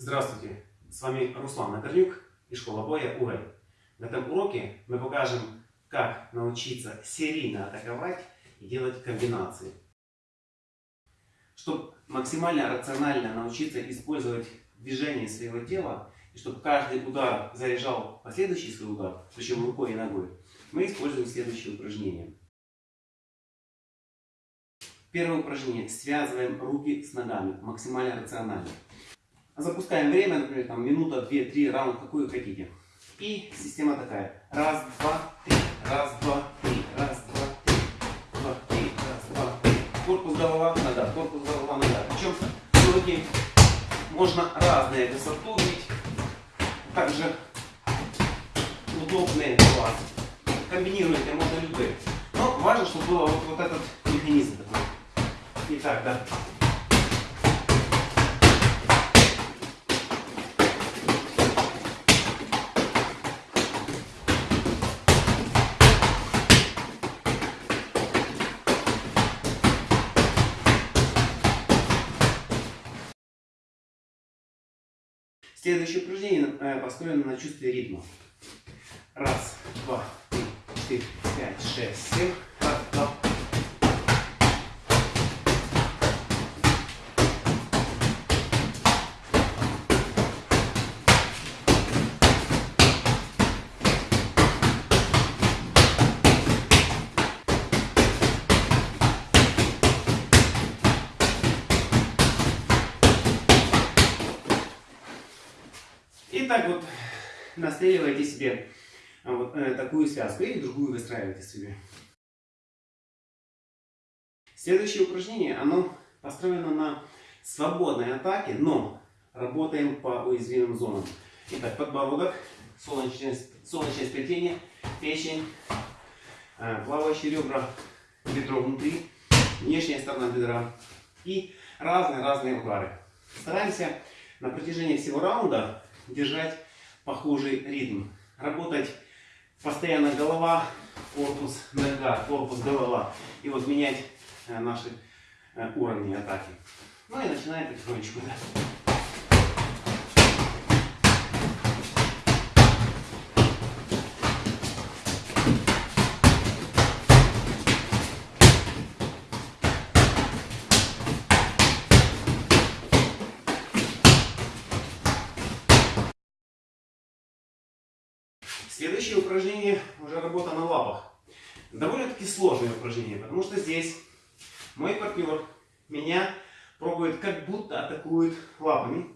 Здравствуйте, с вами Руслан Накорнюк и школа боя УЭЙ. В этом уроке мы покажем, как научиться серийно атаковать и делать комбинации. Чтобы максимально рационально научиться использовать движение своего тела, и чтобы каждый удар заряжал последующий свой удар, причем рукой и ногой, мы используем следующие упражнения. Первое упражнение. Связываем руки с ногами максимально рационально. Запускаем время, например, там, минута, две, три, раунд, какую хотите. И система такая. Раз, два, три. Раз, два, три. Раз, два, три. Два, три. Раз, два, три. Корпус, голова, нога. Корпус, голова, нога. Причем руки можно разные высоту бить. Также удобные для вас. Комбинируйте, можно любые. Но важно, чтобы был вот, вот этот механизм. Итак, да. Следующее упражнение э, построено на чувстве ритма. Раз, два, три, четыре, пять, шесть, семь. Раз, два, И так вот настреливаете себе а, вот э, такую связку или другую выстраиваете себе. Следующее упражнение, оно построено на свободной атаке, но работаем по уязвимым зонам. Итак, подбородок, солнечное, солнечное сплетение, печень, э, плавающие ребра, бедро внутри, внешняя сторона бедра и разные-разные удары. Стараемся на протяжении всего раунда держать похожий ритм. Работать постоянно голова, корпус, нога, корпус, голова. И вот менять э, наши э, уровни атаки. Ну и начинаем потихонечку. Следующее упражнение уже работа на лапах. Довольно-таки сложное упражнение, потому что здесь мой партнер меня пробует как будто атакует лапами.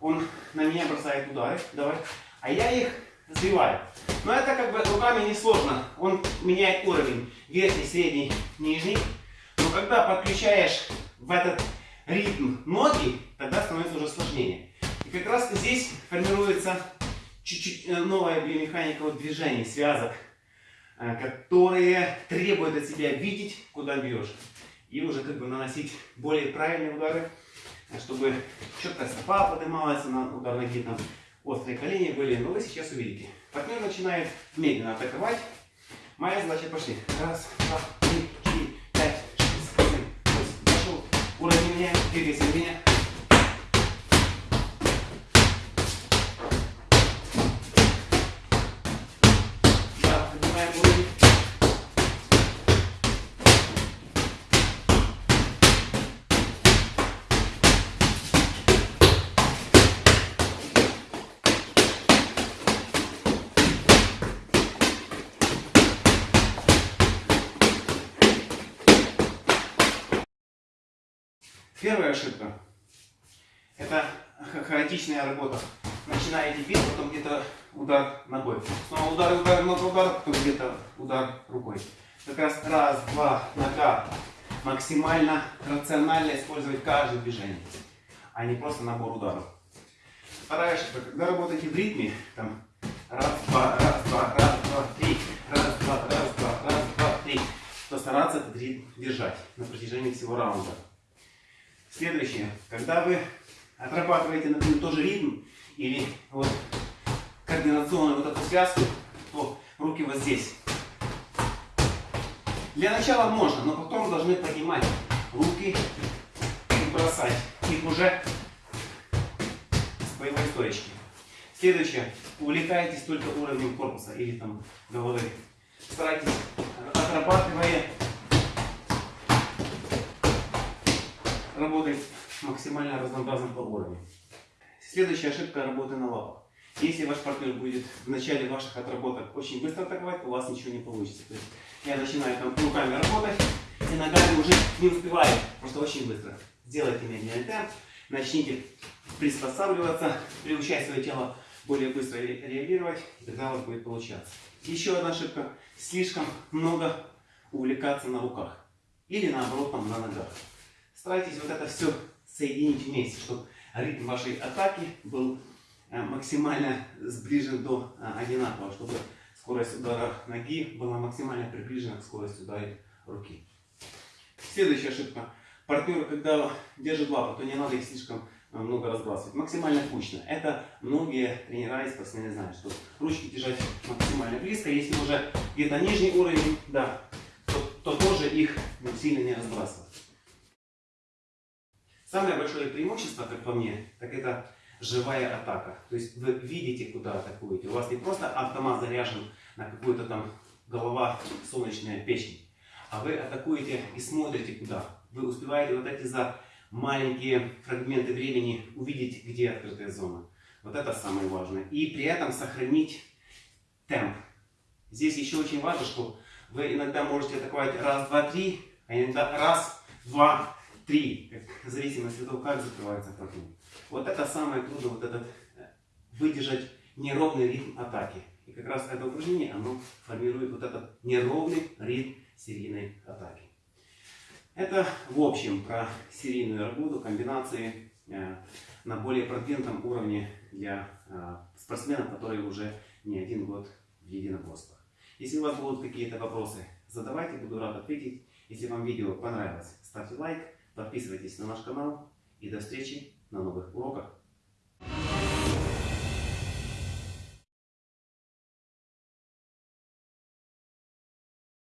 Он на меня бросает удары, давай, а я их сбиваю. Но это как бы руками не сложно. Он меняет уровень верхний, средний, нижний. Но когда подключаешь в этот ритм ноги, тогда становится уже сложнее. И как раз здесь формируется чуть-чуть э, новая биомеханика вот движений, связок, э, которые требуют от себя видеть, куда бьешь. И уже как бы наносить более правильные удары, э, чтобы четко стопа поднималась на удар ноги, там острые колени были. Но вы сейчас увидите. Партнер начинает медленно атаковать. Моя задача пошли. Раз, два, три, четыре, пять, шесть, семь, восемь. Пошел. Уровень меняем, двигайся меня. Первая ошибка – это хаотичная работа. Начинаете бить, потом где-то удар ногой. Снова удар, удар, много удар, потом где-то удар рукой. Как раз раз, два, нога. Максимально рационально использовать каждое движение, а не просто набор ударов. Вторая ошибка. Когда работаете в ритме, там раз, два, раз, два, раз, два, три, раз, два, раз, два, раз, два, три, то стараться этот ритм держать на протяжении всего раунда. Следующее. Когда вы отрабатываете, например, тоже ритм или вот координационную вот эту связку, то руки вот здесь. Для начала можно, но потом должны поднимать руки и бросать. Их уже боевой стоечки. Следующее. Увлекайтесь только уровнем корпуса или там головы. Старайтесь, отрабатывая, работать максимально разнообразным по уровню. Следующая ошибка работы на лапах. Если ваш партнер будет в начале ваших отработок очень быстро атаковать, у вас ничего не получится. То есть я начинаю там руками работать, и ногами уже не успеваю, просто очень быстро. Сделайте медленный темп, начните приспосабливаться, приучать свое тело более быстро реагировать, и тогда у вас будет получаться. Еще одна ошибка. Слишком много увлекаться на руках. Или наоборот на ногах. Старайтесь вот это все соединить вместе, чтобы ритм вашей атаки был э, максимально сближен до э, одинакового, чтобы скорость удара ноги была максимально приближена к скорости удара руки. Следующая ошибка. Партнер, когда держит лапу, то не надо их слишком э, много разбрасывать. Максимально кучно. Это многие тренера и спортсмены знают, что ручки держать максимально близко. Если уже где-то нижний уровень, да, то, то тоже их сильно не разбрасывать. Самое большое преимущество, как по мне, так это живая атака. То есть вы видите, куда атакуете. У вас не просто автомат заряжен на какую-то там голова солнечная печень, а вы атакуете и смотрите куда. Вы успеваете вот эти за маленькие фрагменты времени увидеть, где открытая зона. Вот это самое важное. И при этом сохранить темп. Здесь еще очень важно, что вы иногда можете атаковать раз, два, три, а иногда раз, два, три. В зависимости от того, как закрывается фрагмент. Вот это самое трудное, вот этот э, выдержать неровный ритм атаки. И как раз это упражнение, оно формирует вот этот неровный ритм серийной атаки. Это в общем про серийную работу, комбинации э, на более продвинутом уровне для э, спортсменов, которые уже не один год в единоборствах. Если у вас будут какие-то вопросы, задавайте, буду рад ответить. Если вам видео понравилось, ставьте лайк, Подписывайтесь на наш канал и до встречи на новых уроках.